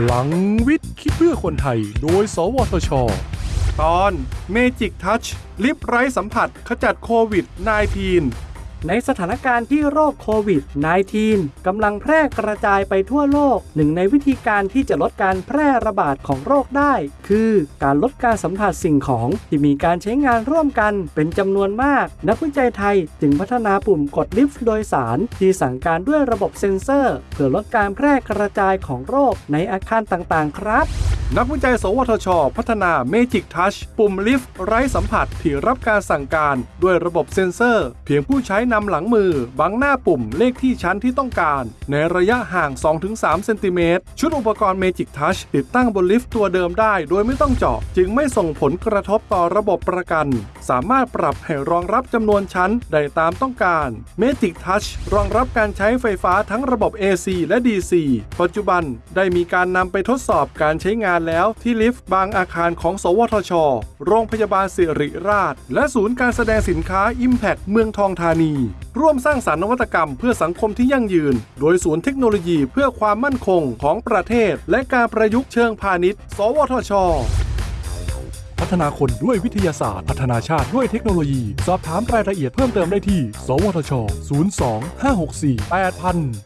พลังวิทย์ คิดเพื่อคนไทย โดย สวทช ตอน Magic Touch ลิฟไร้สัมผัส ขจัดโควิด -19 ในสถานการณ์ที่โรคโควิด -19 กำลังแพร่กระจายไปทั่วโลก หนึ่งในวิธีการที่จะลดการแพร่ระบาดของโรคได้ คือการลดการสัมผัสสิ่งของที่มีการใช้งานร่วมกันเป็นจำนวนมาก นักวิจัยไทยจึงพัฒนาปุ่มกดลิฟต์โดยสาร ที่สั่งการด้วยระบบเซ็นเซอร์ เพื่อลดการแพร่กระจายของโรคในอาคารต่างๆ ครับ นักวิจัย สวทช พัฒนา Magic Touch ปุ่มลิฟต์ไร้สัมผัสที่รับการสั่งการด้วยระบบเซ็นเซอร์ เพียงผู้ใช้นำหลังมือ บังหน้าปุ่มเลขที่ชั้นที่ต้องการ ในระยะห่าง 2-3 เซนติเมตร ชุดอุปกรณ์ Magic Touch ติดตั้งบนลิฟต์ตัวเดิมได้ โดยไม่ต้องเจาะ จึงไม่ส่งผลกระทบต่อระบบประกัน สามารถปรับให้รองรับจำนวนชั้นได้ตามต้องการ Magic Touch รองรับการใช้ไฟฟ้าทั้งระบบ AC และ DC ปัจจุบันได้มีการนำไปทดสอบการใช้งานแล้วที่ลิฟต์บางอาคารของ สวทช โรงพยาบาลสิริราช และศูนย์การแสดงสินค้า Impact เมืองทองธานี ร่วมสร้างสารรค์นวัตกรรมเพื่อสังคมที่ยั่งยืน โดยศูนย์เทคโนโลยีเพื่อความมั่นคงของประเทศ และการประยุกต์เชิงพาณิชย์ สวทชพัฒนาคนด้วยวิทยาศาสตร์ พัฒนาชาติด้วยเทคโนโลยี สอบถามรายละเอียดเพิ่มเติมได้ที่ สวทช 02 564 8000